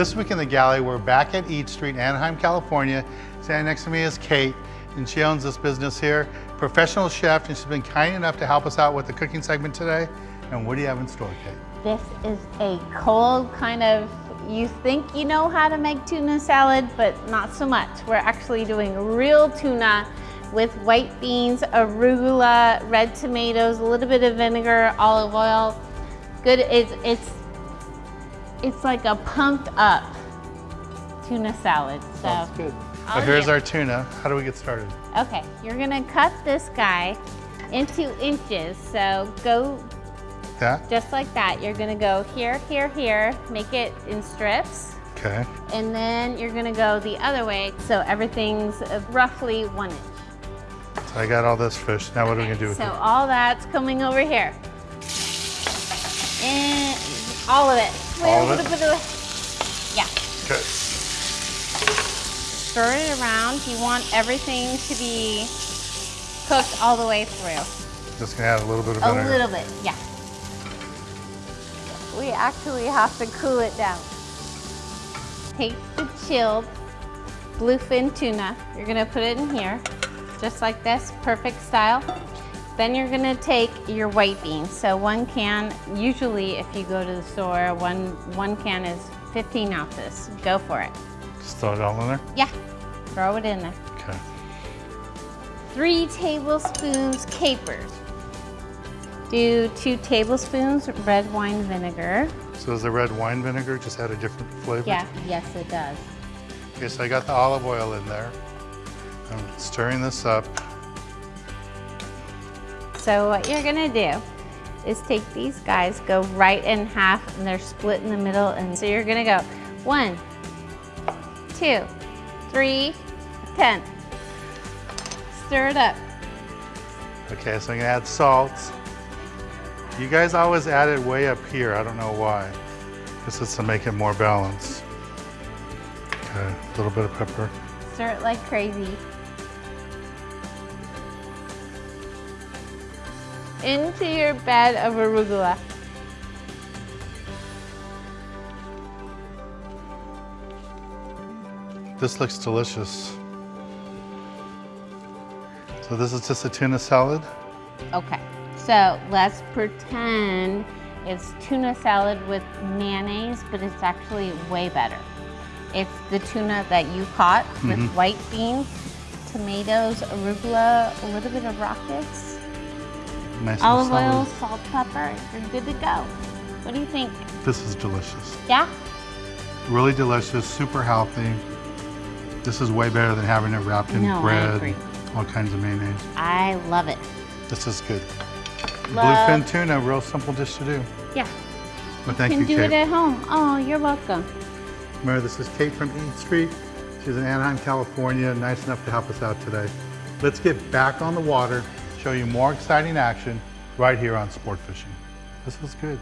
This week in the galley, we're back at Eat Street, Anaheim, California. Standing next to me is Kate, and she owns this business here. Professional chef, and she's been kind enough to help us out with the cooking segment today. And what do you have in store, Kate? This is a cold kind of, you think you know how to make tuna salad, but not so much. We're actually doing real tuna with white beans, arugula, red tomatoes, a little bit of vinegar, olive oil. Good, it's, it's, it's like a pumped up tuna salad. So, Sounds good. I'll So here's do- our tuna. How do we get started? Okay, you're gonna cut this guy into inches. So go That? just like that. You're gonna go here, here, here, make it in strips. Okay. And then you're gonna go the other way. So everything's uh, roughly one inch. So I got all this fish. Now what are we gonna do with So it? all that's coming over here. And all of it. All of it? a little bit of- Yeah. Okay. Stir it around. You want everything to be cooked all the way through. Just gonna add a little bit of A little bit, yeah. We actually have to cool it down. Take the chilled bluefin tuna. You're gonna put it in here, just like this, perfect style. Then you're gonna take your white beans. So one can, usually if you go to the store, one, one can is 15 ounces. Go for it. Just throw it all in there? Yeah, throw it in there. Okay. Three tablespoons capers. Do two tablespoons red wine vinegar. So does the red wine vinegar just add a different flavor? Yeah, yes it does. Okay, so I got the olive oil in there. I'm stirring this up. So what you're gonna do is take these guys, go right in half, and they're split in the middle. And so you're gonna go one, two, three, ten. Stir it up. Okay, so I'm gonna add salt. You guys always add it way up here. I don't know why. This is to make it more balanced. Okay, a little bit of pepper. Stir it like crazy. Into your bed of arugula. This looks delicious. So this is just a tuna salad. Okay, so let's pretend it's tuna salad with mayonnaise, but it's actually way better. It's the tuna that you caught with mm-hmm. white beans, tomatoes, arugula, a little bit of rockets, Nice olive oil, salt, pepper. You're good to go. What do you think? This is delicious. Yeah? Really delicious, super healthy. This is way better than having it wrapped in No, bread, all kinds of mayonnaise. I love it. This is good. Love- Bluefin tuna, real simple dish to do. Yeah. But thank you, Can you, do Kate. it at home. Oh, you're welcome. Remember, this is Kate from Eat Street. She's in Anaheim, California, nice enough to help us out today. Let's get back on the water, show you more exciting action right here on Sport Fishing. This was good.